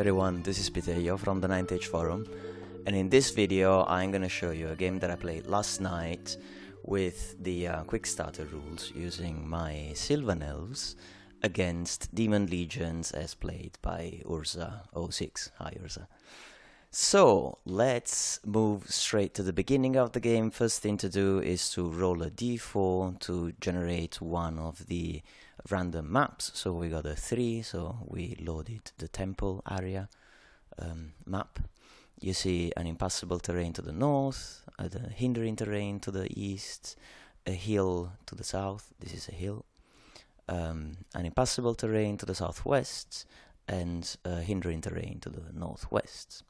Everyone, this is Pitejo from the 9th Age Forum and in this video I'm gonna show you a game that I played last night with the uh, quick starter rules using my Sylvan Elves against Demon Legions as played by Urza06. Hi Urza. So let's move straight to the beginning of the game. First thing to do is to roll a d4 to generate one of the random maps. So we got a 3, so we loaded the temple area um, map. You see an impassable terrain to the north, uh, hindering terrain to the east, a hill to the south, this is a hill, um, an impassable terrain to the southwest, and a hindering terrain to the northwest.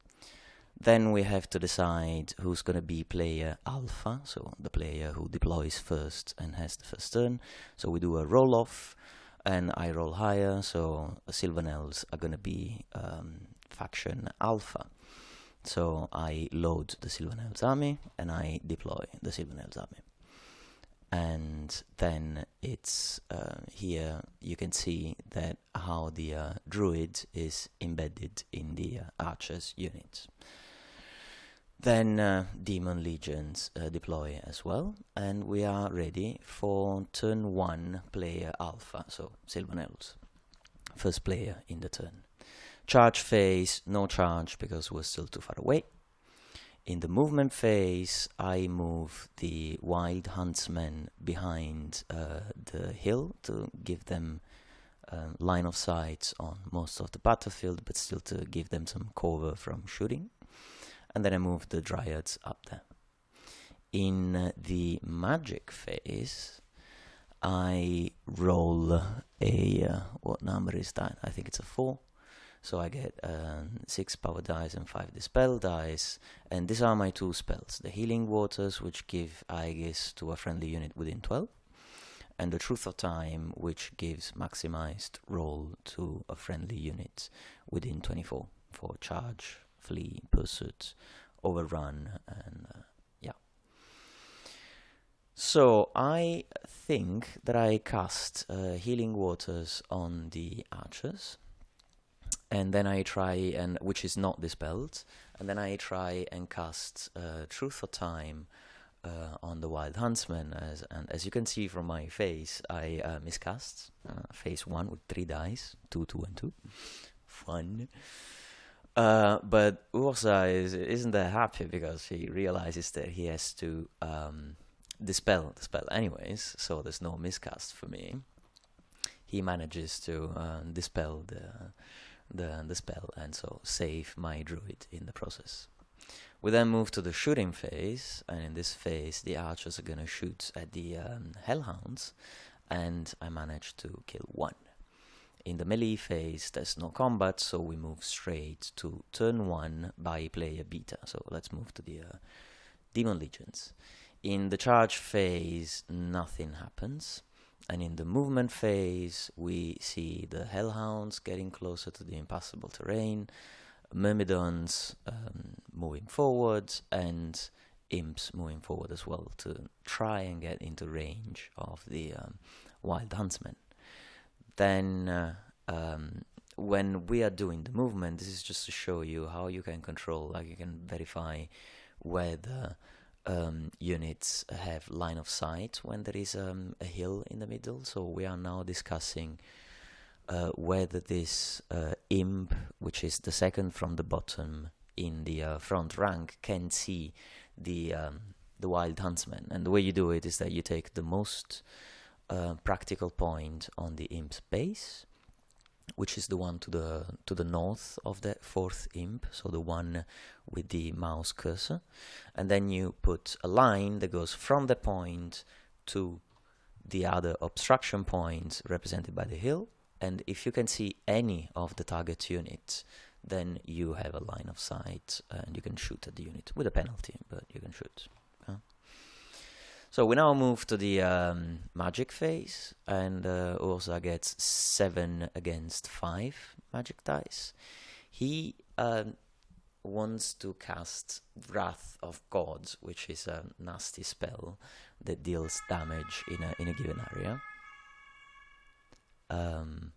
Then we have to decide who's going to be player alpha, so the player who deploys first and has the first turn. So we do a roll off, and I roll higher, so Sylvan Elves are going to be um, faction alpha. So I load the Sylvan Elves army and I deploy the Sylvan Elves army. And then it's uh, here you can see that how the uh, druid is embedded in the uh, archers unit. Then uh, demon legions uh, deploy as well, and we are ready for turn one player alpha, so Sylvan Elves. First player in the turn. Charge phase, no charge because we're still too far away. In the movement phase, I move the wild huntsmen behind uh, the hill to give them uh, line of sight on most of the battlefield, but still to give them some cover from shooting and then I move the dryads up there. In the magic phase, I roll a, uh, what number is that? I think it's a 4. So I get um, 6 power dice and 5 dispel dice, and these are my two spells. The healing waters, which give Aegis to a friendly unit within 12, and the Truth of Time, which gives maximized roll to a friendly unit within 24 for charge flee, pursuit, overrun, and uh, yeah. So I think that I cast uh, Healing Waters on the archers, and then I try and which is not dispelled, and then I try and cast uh, Truth of Time. Uh, on the wild huntsman as and as you can see from my face I uh, miscast uh, phase one with three dice two two and two fun uh, but Urza is, isn't that happy because he realizes that he has to um, dispel the spell anyways, so there's no miscast for me. He manages to uh, dispel the, the, the spell and so save my druid in the process. We then move to the shooting phase, and in this phase the archers are gonna shoot at the um, hellhounds, and I manage to kill one. In the melee phase, there's no combat, so we move straight to turn 1 by player beta. So let's move to the uh, Demon Legions. In the charge phase, nothing happens. And in the movement phase, we see the Hellhounds getting closer to the impassable terrain, Myrmidons um, moving forward, and Imps moving forward as well to try and get into range of the um, Wild Huntsmen then uh, um, when we are doing the movement, this is just to show you how you can control, like you can verify whether um, units have line of sight when there is um, a hill in the middle. So we are now discussing uh, whether this uh, imp, which is the second from the bottom in the uh, front rank, can see the um, the wild huntsman. And the way you do it is that you take the most practical point on the imp base, which is the one to the to the north of the fourth imp, so the one with the mouse cursor, and then you put a line that goes from the point to the other obstruction points represented by the hill, and if you can see any of the target units, then you have a line of sight and you can shoot at the unit with a penalty, but you can shoot. So we now move to the um, magic phase, and uh, Urza gets 7 against 5 magic dice. He um, wants to cast Wrath of Gods, which is a nasty spell that deals damage in a, in a given area. Um,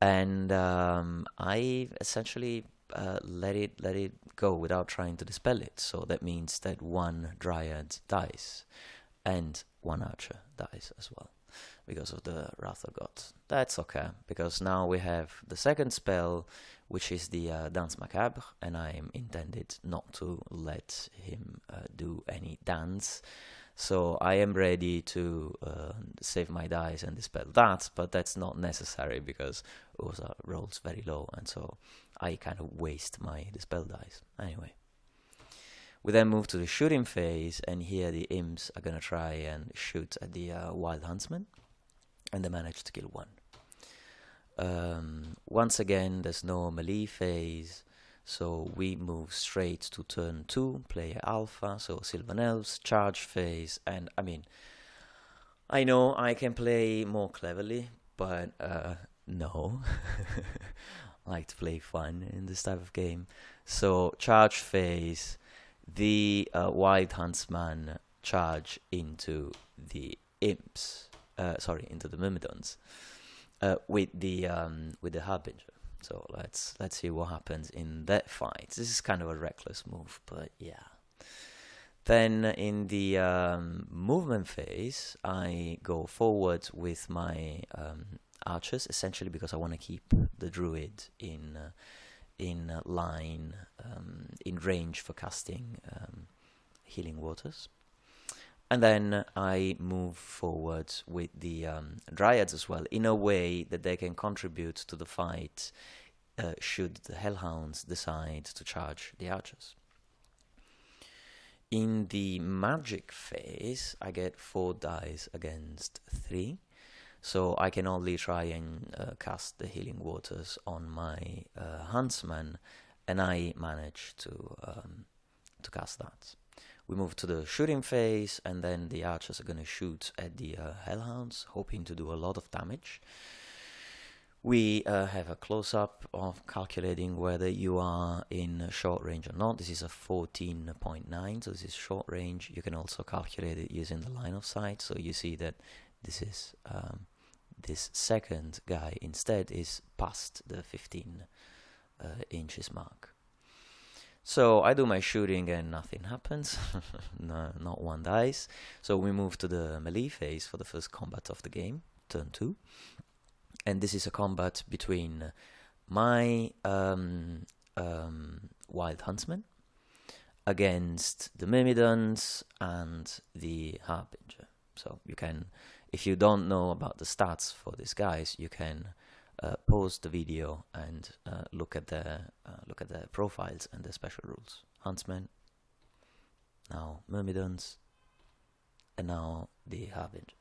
and um, I essentially uh, let it let it go without trying to dispel it. So that means that one dryad dies, and one archer dies as well because of the Wrath of God. That's okay, because now we have the second spell, which is the uh, Danse Macabre, and I am intended not to let him uh, do any dance. So I am ready to uh, save my dice and dispel that, but that's not necessary because Urza rolls very low, and so I kind of waste my dispel dice. Anyway. We then move to the shooting phase, and here the imps are gonna try and shoot at the uh, wild huntsman and they manage to kill one. Um, once again, there's no melee phase, so we move straight to turn 2, player alpha, so Sylvan Elves, charge phase, and I mean, I know I can play more cleverly, but uh, no. Like to play fun in this type of game. So, charge phase, the uh, Wild Huntsman charge into the imps uh, sorry, into the Myrmidons uh, with the um, with the Harbinger. So let's let's see what happens in that fight. This is kind of a reckless move, but yeah. Then in the um, movement phase, I go forward with my um, archers, essentially because I want to keep the druid in uh, in line, um, in range for casting um, healing waters. And then I move forward with the um, Dryads as well, in a way that they can contribute to the fight uh, should the Hellhounds decide to charge the archers. In the magic phase, I get 4 dice against 3, so I can only try and uh, cast the healing waters on my uh, huntsman, and I manage to um, to cast that. We move to the shooting phase, and then the archers are going to shoot at the uh, hellhounds, hoping to do a lot of damage. We uh, have a close-up of calculating whether you are in short range or not. This is a 14.9, so this is short range. You can also calculate it using the line of sight, so you see that this is um, this second guy instead is past the 15 uh, inches mark. So I do my shooting and nothing happens, no, not one dies. So we move to the melee phase for the first combat of the game, turn 2. And this is a combat between my um, um, Wild Huntsman against the Myrmidons and the Harbinger. So you can, if you don't know about the stats for these guys, you can uh, pause the video and uh, look at the uh, look at the profiles and the special rules. Huntsman, now Myrmidons, and now the Harbinger.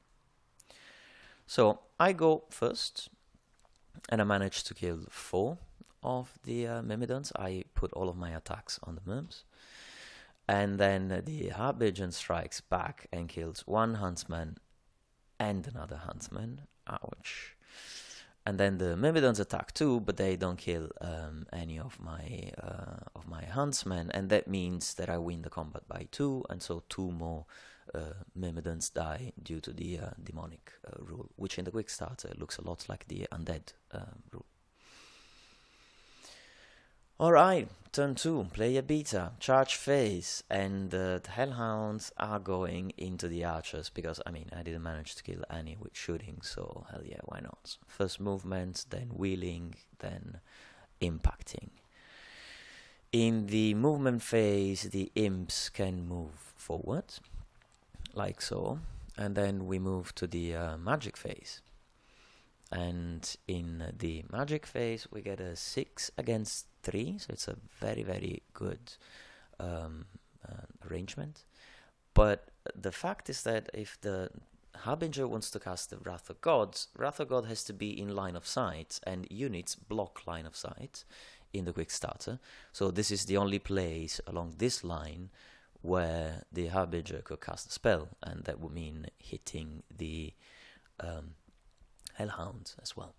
So I go first, and I manage to kill four of the uh, Myrmidons. I put all of my attacks on the Myrms. And then the Harbinger strikes back and kills one huntsman and another huntsman. Ouch and then the Myrmidons attack too, but they don't kill um, any of my uh, of my huntsmen, and that means that I win the combat by two, and so two more uh, Myrmidons die due to the uh, demonic uh, rule, which in the quick starter looks a lot like the undead um, rule. Alright, turn 2, player beta, charge phase, and uh, the Hellhounds are going into the archers, because, I mean, I didn't manage to kill any with shooting, so hell yeah, why not? First movement, then wheeling, then impacting. In the movement phase, the imps can move forward, like so, and then we move to the uh, magic phase. And in the magic phase, we get a 6 against three, so it's a very very good um, uh, arrangement. But the fact is that if the Harbinger wants to cast the Wrath of Gods, Wrath of God has to be in line of sight, and units block line of sight in the quick starter. So this is the only place along this line where the Harbinger could cast a spell, and that would mean hitting the um, Hellhound as well.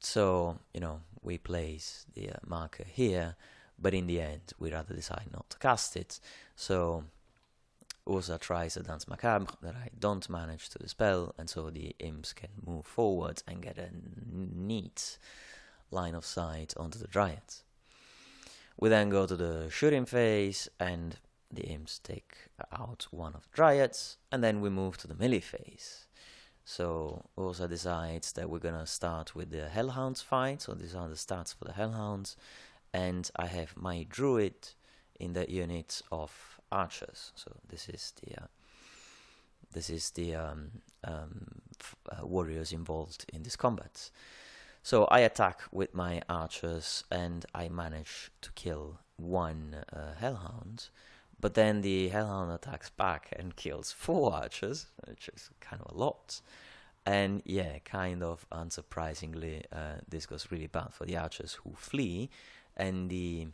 So, you know, we place the uh, marker here, but in the end, we rather decide not to cast it. So, Urza tries a Danse Macabre that I don't manage to dispel, and so the imps can move forward and get a neat line of sight onto the Dryads. We then go to the shooting phase, and the imps take out one of the Dryads, and then we move to the melee phase. So Urza decides that we're gonna start with the Hellhounds fight, so these are the stats for the Hellhounds, and I have my Druid in the unit of archers. So this is the uh, this is the um, um, uh, warriors involved in this combat. So I attack with my archers and I manage to kill one uh, hellhound, but then the hellhound attacks back and kills four archers, which is kind of a lot. And yeah, kind of unsurprisingly, uh, this goes really bad for the archers who flee, and the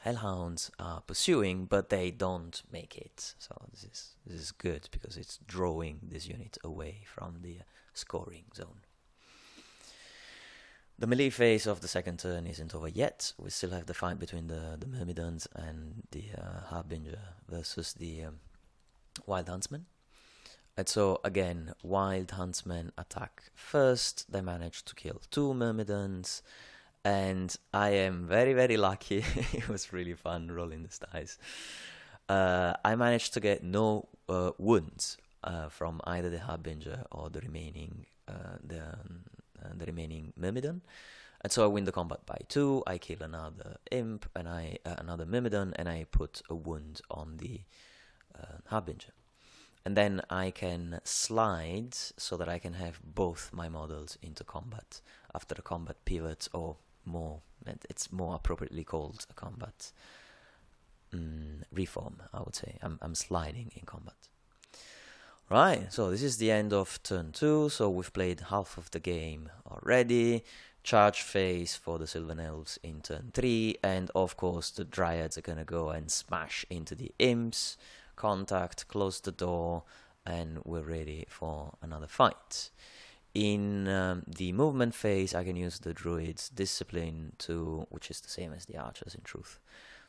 hellhounds are pursuing, but they don't make it. So this is this is good because it's drawing this unit away from the scoring zone. The melee phase of the second turn isn't over yet. We still have the fight between the, the Myrmidons and the uh, Harbinger versus the um, Wild Huntsman. And so again, Wild Huntsmen attack first. They manage to kill two Myrmidons and I am very very lucky. it was really fun rolling the dice. Uh, I managed to get no uh, wounds uh, from either the harbinger or the remaining uh, the um, the remaining myrmidon, and so I win the combat by two. I kill another imp and I uh, another myrmidon, and I put a wound on the harbinger. And then I can slide so that I can have both my models into combat after the combat pivot or more it's more appropriately called a combat mm, reform I would say I'm, I'm sliding in combat right so this is the end of turn two so we've played half of the game already. Charge phase for the Sylvan Elves in turn 3 and of course the Dryads are gonna go and smash into the imps. Contact close the door and we're ready for another fight. In um, the movement phase, I can use the druid's discipline to, which is the same as the archers in truth,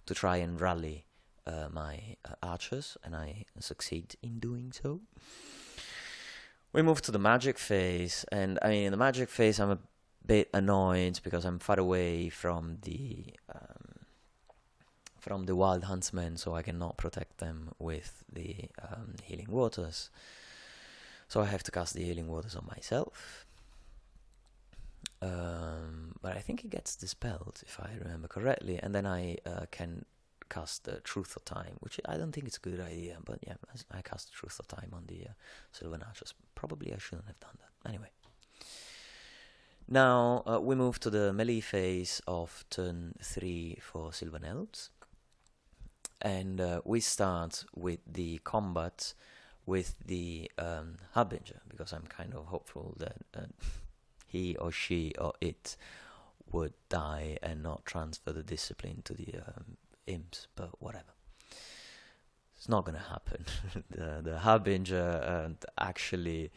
to try and rally uh, my uh, archers, and I succeed in doing so. We move to the magic phase, and I mean, in the magic phase, I'm a bit annoyed because I'm far away from the um, from the wild huntsmen, so I cannot protect them with the um, healing waters. So I have to cast the healing waters on myself. Um, but I think it gets dispelled if I remember correctly, and then I uh, can cast the Truth of Time, which I don't think it's a good idea. But yeah, I cast the Truth of Time on the uh, Sylvan. Probably I shouldn't have done that. Anyway. Now uh, we move to the melee phase of turn 3 for Sylvan Elves. And uh, we start with the combat with the um, harbinger because I'm kind of hopeful that uh, he or she or it would die and not transfer the discipline to the um, imps, but whatever. It's not gonna happen. the the harbinger uh, actually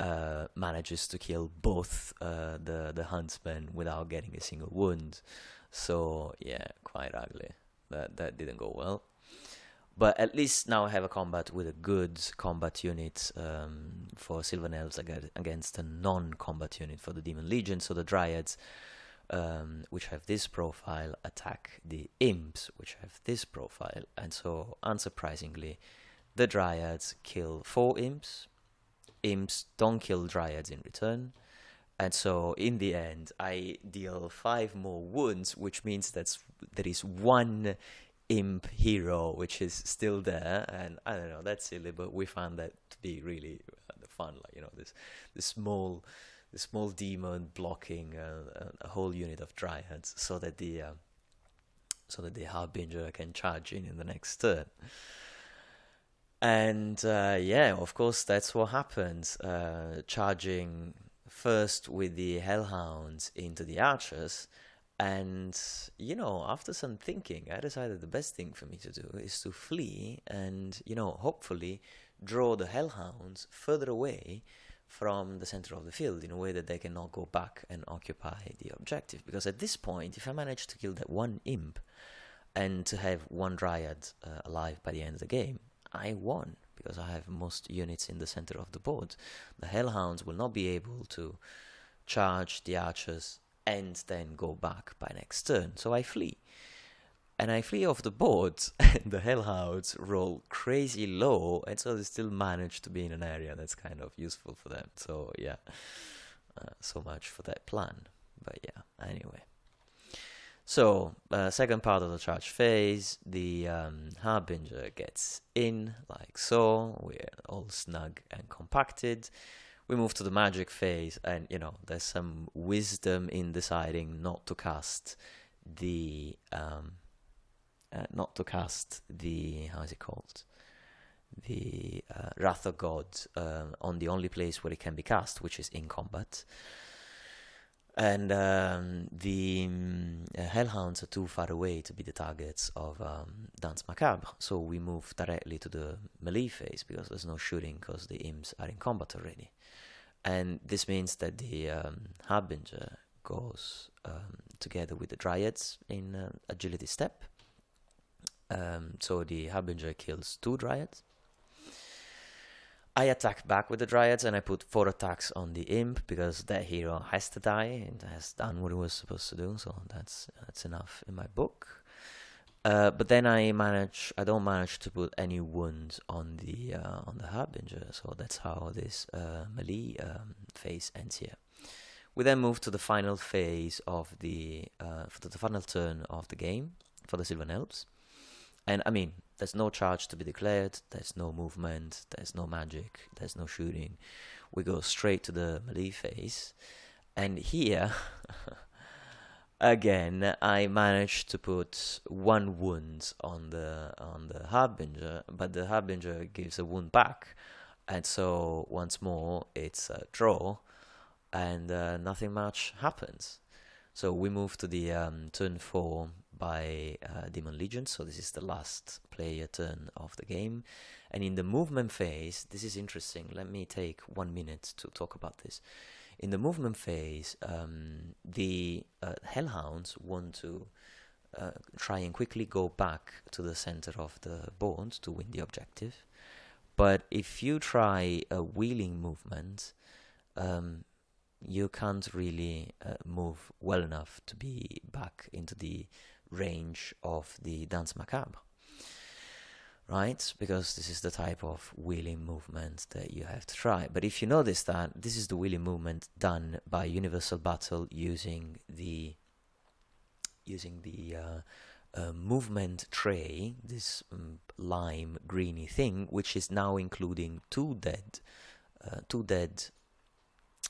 uh, manages to kill both uh, the the huntsmen without getting a single wound. So yeah, quite ugly. That that didn't go well. But at least now I have a combat with a good combat unit um, for Sylvan Elves against a non-combat unit for the Demon Legion. So the Dryads, um, which have this profile, attack the Imps, which have this profile. And so, unsurprisingly, the Dryads kill four Imps. Imps don't kill Dryads in return. And so, in the end, I deal five more wounds, which means that there is one imp hero which is still there and i don't know that's silly but we found that to be really fun like you know this this small this small demon blocking uh, a whole unit of dryads so that the uh, so that the harbinger can charge in in the next turn. And uh, yeah of course that's what happens uh, charging first with the hellhounds into the archers. And, you know, after some thinking, I decided the best thing for me to do is to flee and, you know, hopefully draw the hellhounds further away from the center of the field in a way that they cannot go back and occupy the objective. Because at this point, if I manage to kill that one imp and to have one dryad uh, alive by the end of the game, I won because I have most units in the center of the board. The Hellhounds will not be able to charge the archers and then go back by next turn, so I flee. And I flee off the board, and the Hellhounds roll crazy low, and so they still manage to be in an area that's kind of useful for them. So, yeah, uh, so much for that plan. But yeah, anyway. So, uh, second part of the charge phase, the um, harbinger gets in, like so. We're all snug and compacted. We move to the magic phase, and you know, there's some wisdom in deciding not to cast the um, uh, not to cast the how is it called the uh, wrath of god uh, on the only place where it can be cast which is in combat and um, the um, hellhounds are too far away to be the targets of um, Danse Macabre, so we move directly to the melee phase because there's no shooting because the imps are in combat already. And this means that the um, Harbinger goes um, together with the Dryads in uh, agility step. Um, so the Harbinger kills two Dryads I attack back with the Dryads and I put four attacks on the Imp because that hero has to die and has done what he was supposed to do, so that's that's enough in my book. Uh, but then I manage, I don't manage to put any wounds on the uh, on the Harbinger, so that's how this uh, melee um, phase ends here. We then move to the final phase of the uh, the final turn of the game for the Sylvan Elves. And I mean, there's no charge to be declared, there's no movement, there's no magic, there's no shooting. We go straight to the melee phase. And here, again, I managed to put one wound on the on the harbinger, but the harbinger gives a wound back, and so once more it's a draw, and uh, nothing much happens. So we move to the um, turn four by uh, Demon Legion, so this is the last player turn of the game. And in the movement phase, this is interesting. Let me take one minute to talk about this. In the movement phase, um, the uh, Hellhounds want to uh, try and quickly go back to the center of the board to win the objective. But if you try a wheeling movement, um, you can't really uh, move well enough to be back into the range of the Danse Macabre. Right? Because this is the type of wheeling movement that you have to try. But if you notice that this is the wheeling movement done by Universal Battle using the using the uh, uh, movement tray, this um, lime greeny thing, which is now including two dead, uh, two dead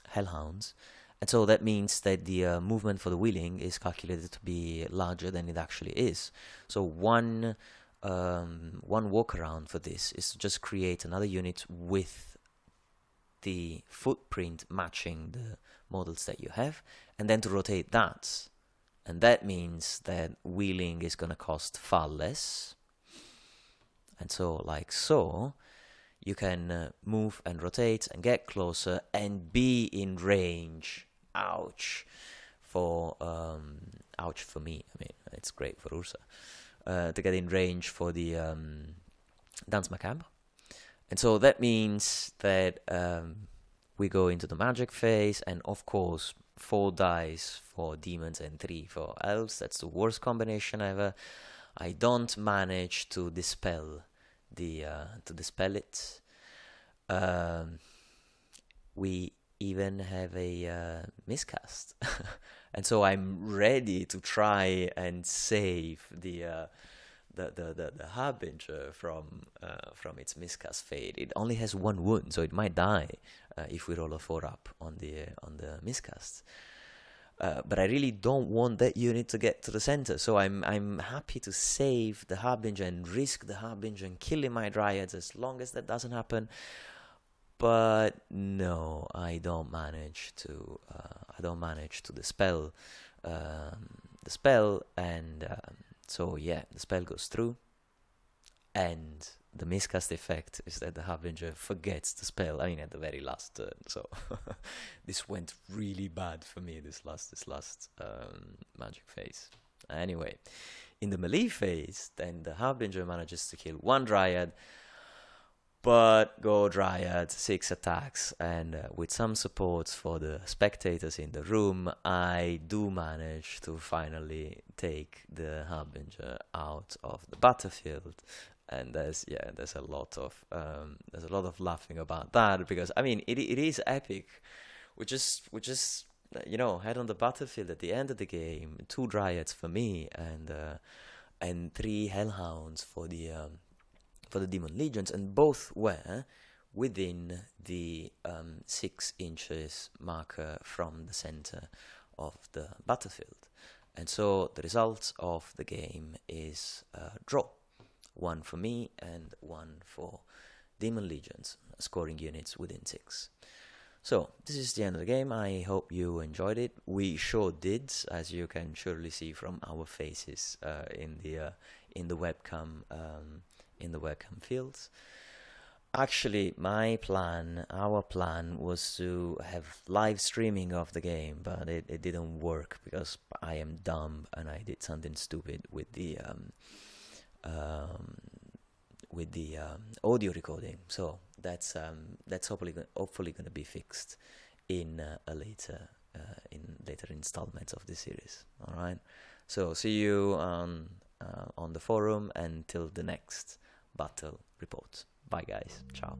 hellhounds, and so that means that the uh, movement for the wheeling is calculated to be larger than it actually is. So one um, one workaround for this is to just create another unit with the footprint matching the models that you have, and then to rotate that. And that means that wheeling is going to cost far less. And so, like so, you can uh, move and rotate and get closer and be in range ouch for um, ouch for me. I mean, it's great for Urza uh, to get in range for the um, Danse Macabre, and so that means that um, we go into the magic phase, and of course, four dice for demons and three for elves. That's the worst combination ever. I don't manage to dispel the uh, to dispel it. Um, we even have a uh, miscast. and so I'm ready to try and save the uh, the, the, the, the harbinger from uh, from its miscast fate. It only has one wound, so it might die uh, if we roll a four up on the on the miscast. Uh, but I really don't want that unit to get to the center, so I'm I'm happy to save the harbinger and risk the harbinger and killing my dryads as long as that doesn't happen but no, I don't manage to. Uh, I don't manage to dispel um, the spell, and um, so yeah, the spell goes through, and the miscast effect is that the harbinger forgets the spell. I mean, at the very last turn. So this went really bad for me. This last, this last um, magic phase. Anyway, in the melee phase, then the harbinger manages to kill one dryad But go Dryad, six attacks, and uh, with some supports for the spectators in the room, I do manage to finally take the Harbinger out of the battlefield. And there's yeah, there's a lot of um, there's a lot of laughing about that because I mean it it is epic. We just just uh, you know head on the battlefield at the end of the game, two Dryads for me and uh, and three Hellhounds for the um, for the Demon Legions, and both were within the um, six inches marker from the center of the battlefield. And so the result of the game is a draw. One for me and one for Demon Legions, scoring units within six. So, this is the end of the game. I hope you enjoyed it. We sure did, as you can surely see from our faces uh, in the uh, in the webcam um, in the webcam fields. Actually, my plan, our plan, was to have live streaming of the game, but it, it didn't work because I am dumb and I did something stupid with the um, um, with the um, audio recording. So that's um, that's hopefully hopefully going to be fixed in uh, a later uh, in later installments of the series. All right. So see you on uh, on the forum until the next battle report. Bye guys. Ciao.